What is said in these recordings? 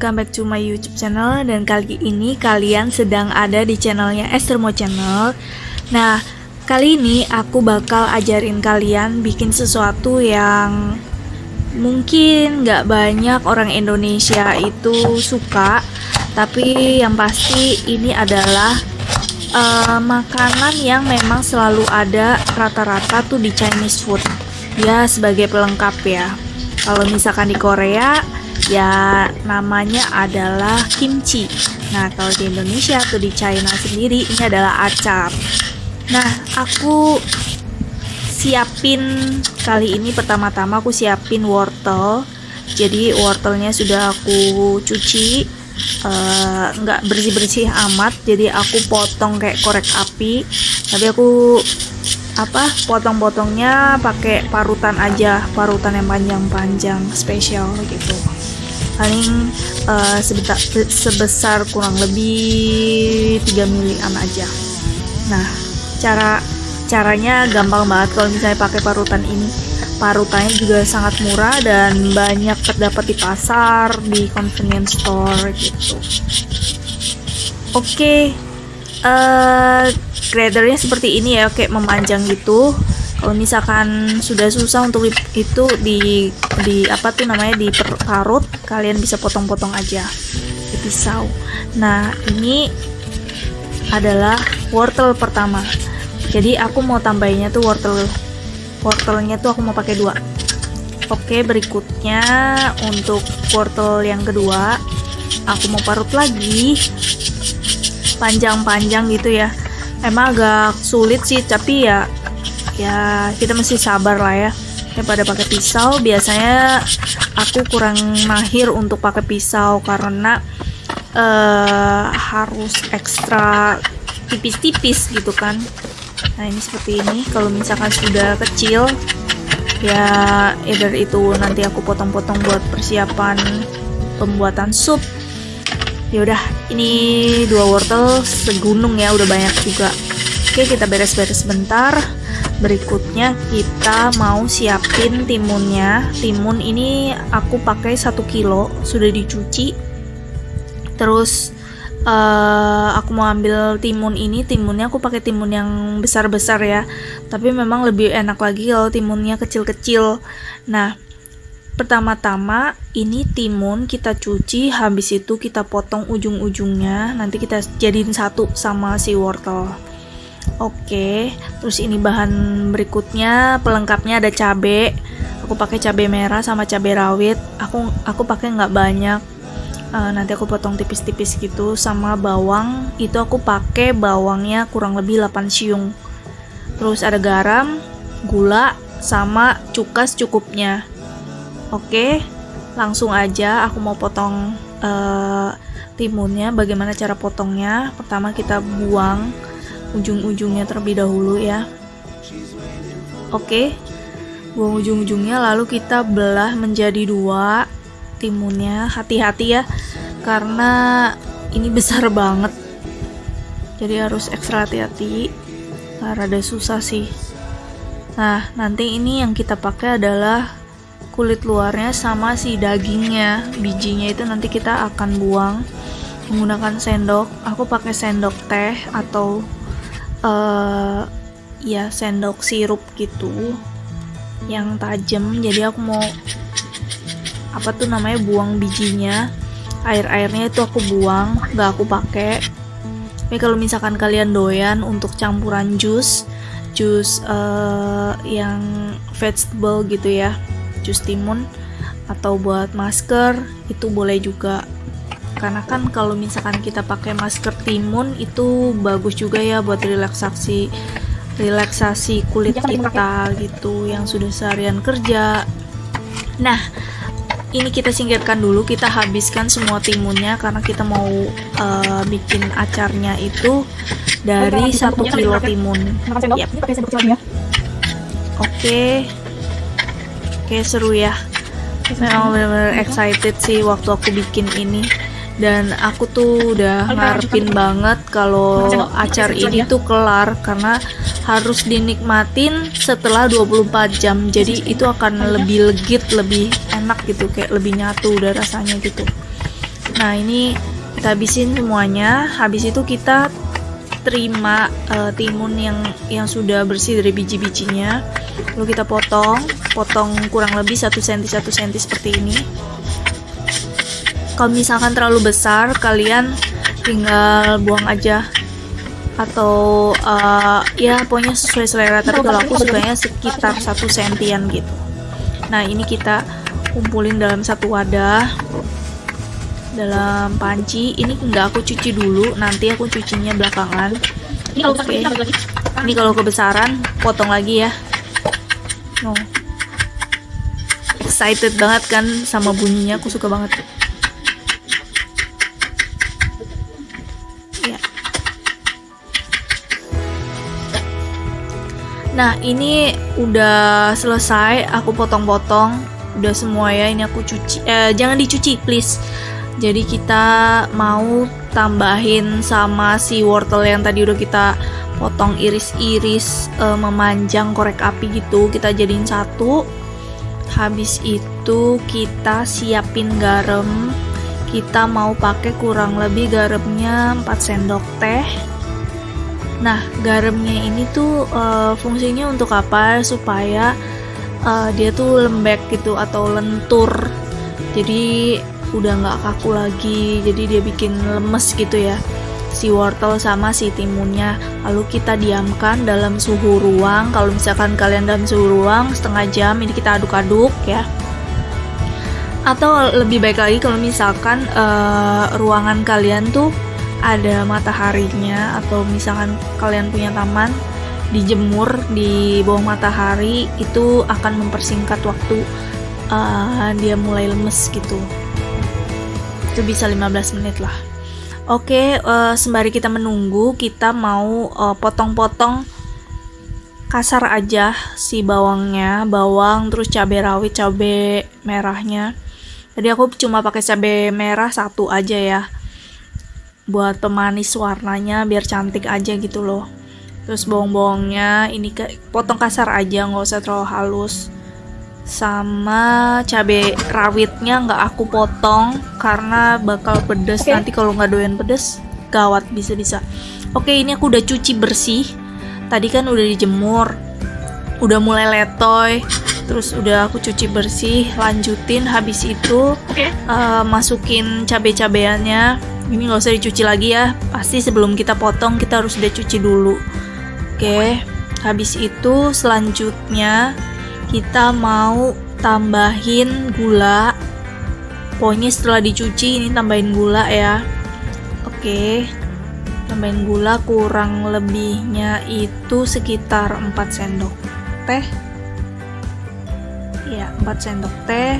Welcome back to my YouTube channel dan kali ini kalian sedang ada di channelnya Esther Mo Channel. Nah, kali ini aku bakal ajarin kalian bikin sesuatu yang mungkin nggak banyak orang Indonesia itu suka, tapi yang pasti ini adalah uh, makanan yang memang selalu ada rata-rata tuh di Chinese food. Ya, sebagai pelengkap ya. Kalau misalkan di Korea ya namanya adalah kimchi. Nah, kalau di Indonesia atau di China sendiri ini adalah acar. Nah, aku siapin kali ini pertama-tama aku siapin wortel. Jadi wortelnya sudah aku cuci uh, nggak bersih-bersih amat jadi aku potong kayak korek api tapi aku apa potong-potongnya pakai parutan aja parutan yang panjang-panjang spesial gitu paling uh, sebesar, sebesar kurang lebih 3 milian aja. Nah cara caranya gampang banget kalau misalnya pakai parutan ini. Parutannya juga sangat murah dan banyak terdapat di pasar di convenience store gitu. Oke okay. uh, eh, gradernya seperti ini ya kayak memanjang gitu kalau misalkan sudah susah untuk itu di di apa tuh namanya di parut kalian bisa potong-potong aja. Di pisau nah ini adalah wortel pertama. Jadi aku mau tambahinnya tuh wortel wortelnya tuh aku mau pakai dua. Oke berikutnya untuk wortel yang kedua aku mau parut lagi. Panjang-panjang gitu ya. Emang agak sulit sih tapi ya ya kita mesti sabar lah ya. Daripada pakai pisau biasanya aku kurang mahir untuk pakai pisau karena uh, harus ekstra tipis-tipis gitu kan. Nah ini seperti ini. Kalau misalkan sudah kecil ya either itu nanti aku potong-potong buat persiapan pembuatan sup. Yaudah ini dua wortel segunung ya udah banyak juga. Oke kita beres-beres sebentar berikutnya kita mau siapin timunnya. Timun ini aku pakai satu kilo sudah dicuci. Terus uh, aku mau ambil timun ini. Timunnya aku pakai timun yang besar-besar ya. Tapi memang lebih enak lagi kalau timunnya kecil-kecil. Nah pertama-tama ini timun kita cuci habis itu kita potong ujung-ujungnya. Nanti kita jadiin satu sama si wortel Oke, terus ini bahan berikutnya pelengkapnya ada cabe. Aku pakai cabe merah sama cabe rawit. Aku aku pakai nggak banyak. Uh, nanti aku potong tipis-tipis gitu sama bawang. Itu aku pakai bawangnya kurang lebih 8 siung. Terus ada garam, gula, sama cukas cukupnya. Oke, langsung aja aku mau potong uh, timunnya. Bagaimana cara potongnya? Pertama kita buang ujung-ujungnya terlebih dahulu ya. Oke buang ujung-ujungnya lalu kita belah menjadi dua timunnya. Hati-hati ya karena ini besar banget. Jadi harus ekstra hati-hati rada susah sih. Nah nanti ini yang kita pakai adalah kulit luarnya sama si dagingnya. Bijinya itu nanti kita akan buang menggunakan sendok. Aku pakai sendok teh atau uh, ya sendok sirup gitu yang tajam. Jadi aku mau apa tuh namanya buang bijinya. Air-airnya itu aku buang nggak aku pakai. Tapi kalau misalkan kalian doyan untuk campuran jus jus uh, yang vegetable gitu ya jus timun atau buat masker itu boleh juga karena kan kalau misalkan kita pakai masker timun itu bagus juga ya buat relaksasi relaksasi kulit kita gitu yang sudah seharian kerja. Nah ini kita singkirkan dulu kita habiskan semua timunnya karena kita mau uh, bikin acarnya itu dari satu kilo timun. Yep. oke. Oke seru ya. Memang benar-benar excited sih waktu aku bikin ini dan aku tuh udah ngarepin banget kalau acar ini tuh kelar karena harus dinikmatin setelah 24 jam. Jadi itu akan lebih legit lebih enak gitu kayak lebih nyatu udah rasanya gitu. Nah ini kita habisin semuanya. Habis itu kita terima uh, timun yang yang sudah bersih dari biji-bijinya. Lalu kita potong potong kurang lebih 1 cm 1 cm seperti ini kalau misalkan terlalu besar kalian tinggal buang aja. Atau uh, ya pokoknya sesuai selera tapi kalau aku sukanya sekitar satu sentian gitu. Nah ini kita kumpulin dalam satu wadah dalam panci. Ini enggak aku cuci dulu nanti aku cucinya belakangan. Oke okay. ini kalau kebesaran potong lagi ya. No excited banget kan sama bunyinya aku suka banget Nah ini udah selesai aku potong-potong. Udah semua ya ini aku cuci. Eh, jangan dicuci please. Jadi kita mau tambahin sama si wortel yang tadi udah kita potong iris-iris eh, memanjang korek api gitu. Kita jadiin satu. Habis itu kita siapin garam kita mau pakai kurang lebih garamnya 4 sendok teh Nah, garamnya ini tuh uh, fungsinya untuk apa? Supaya uh, dia tuh lembek gitu atau lentur. Jadi udah nggak kaku lagi. Jadi dia bikin lemes gitu ya si wortel sama si timunnya lalu kita diamkan dalam suhu ruang kalau misalkan kalian dalam suhu ruang setengah jam ini kita aduk-aduk ya atau lebih baik lagi kalau misalkan uh, ruangan kalian tuh ada mataharinya atau misalkan kalian punya taman dijemur di bawah matahari itu akan mempersingkat waktu uh, dia mulai lemes gitu. Itu bisa 15 menit lah. Oke uh, sembari kita menunggu kita mau uh, potong-potong kasar aja si bawangnya bawang terus cabai rawit cabai merahnya tadi aku cuma pakai cabai merah satu aja ya. Buat pemanis warnanya biar cantik aja gitu loh. Terus bawang-bawangnya ini ke potong kasar aja nggak usah terlalu halus. Sama cabai rawitnya nggak aku potong karena bakal pedes. Okay. nanti kalau nggak doyan pedes gawat bisa-bisa. Oke ini aku udah cuci bersih. Tadi kan udah dijemur udah mulai letoy terus udah aku cuci bersih lanjutin habis itu okay. uh, eh, masukin cabai-cabeannya ini nggak usah dicuci lagi ya pasti sebelum kita potong kita harus udah cuci dulu. Oke habis itu selanjutnya kita mau tambahin gula. Pokoknya setelah dicuci ini tambahin gula ya. Oke tambahin gula kurang lebihnya itu sekitar 4 sendok teh ya 4 sendok teh.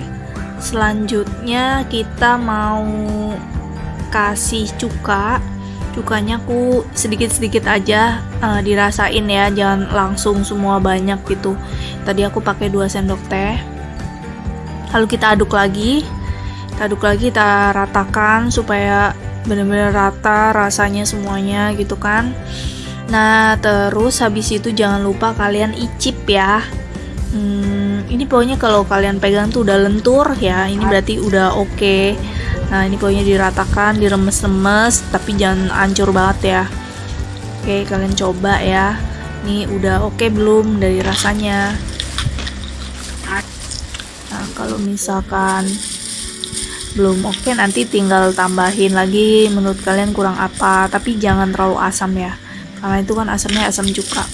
Selanjutnya kita mau kasih cuka. Cukanya aku sedikit-sedikit aja uh, dirasain ya jangan langsung semua banyak gitu. Tadi aku pakai 2 sendok teh. Lalu kita aduk lagi. Kita aduk lagi kita ratakan supaya benar-benar rata rasanya semuanya gitu kan. Nah terus habis itu jangan lupa kalian icip ya. Hmm, ini pokoknya kalau kalian pegang tuh udah lentur ya. Ini berarti udah oke. Okay nah ini pokoknya diratakan diremes-remes tapi jangan hancur banget ya. Oke kalian coba ya. Ini udah oke belum dari rasanya? Nah kalau misalkan belum oke nanti tinggal tambahin lagi menurut kalian kurang apa. Tapi jangan terlalu asam ya karena itu kan asamnya asam cuka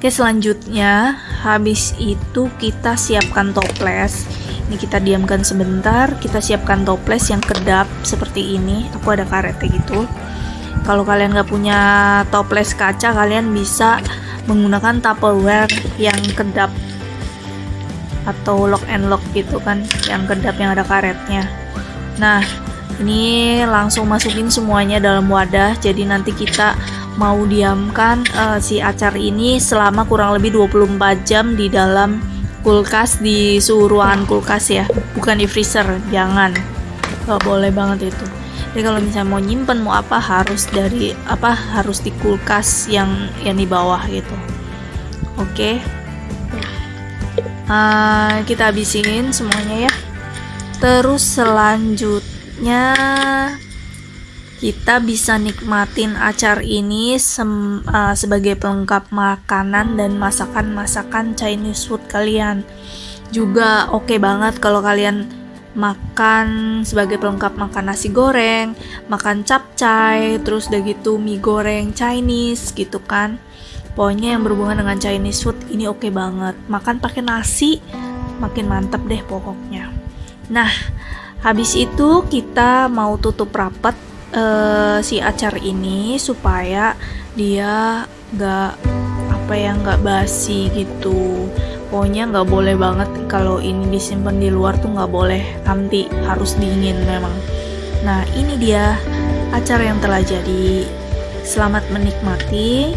oke selanjutnya habis itu kita siapkan toples. Ini kita diamkan sebentar kita siapkan toples yang kedap seperti ini. Aku ada karetnya gitu. Kalau kalian nggak punya toples kaca kalian bisa menggunakan tupperware yang kedap atau lock and lock gitu kan yang kedap yang ada karetnya. Nah ini langsung masukin semuanya dalam wadah. Jadi nanti kita mau diamkan uh, si acar ini selama kurang lebih 24 jam di dalam kulkas di suhu ruangan kulkas ya. Bukan di freezer jangan. Nggak boleh banget itu. Jadi kalau misalnya mau nyimpen mau apa harus dari apa harus di kulkas yang yang di bawah gitu. Oke. Okay. uh, kita habisin semuanya ya. Terus selanjutnya kita bisa nikmatin acar ini sem, uh, sebagai pelengkap makanan dan masakan-masakan Chinese food kalian. Juga oke okay banget kalau kalian makan sebagai pelengkap makan nasi goreng, makan capcay, terus udah gitu mie goreng Chinese gitu kan. Pokoknya yang berhubungan dengan Chinese food ini oke okay banget. Makan pakai nasi makin mantep deh pokoknya. Nah, habis itu kita mau tutup rapat uh, si acar ini supaya dia nggak apa ya nggak basi gitu. Pokoknya nggak boleh banget kalau ini disimpan di luar tuh nggak boleh. Nanti harus dingin memang. Nah ini dia acar yang telah jadi. Selamat menikmati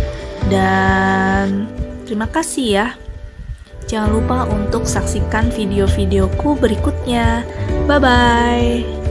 dan terima kasih ya. Jangan lupa untuk saksikan video-videoku berikutnya. Bye bye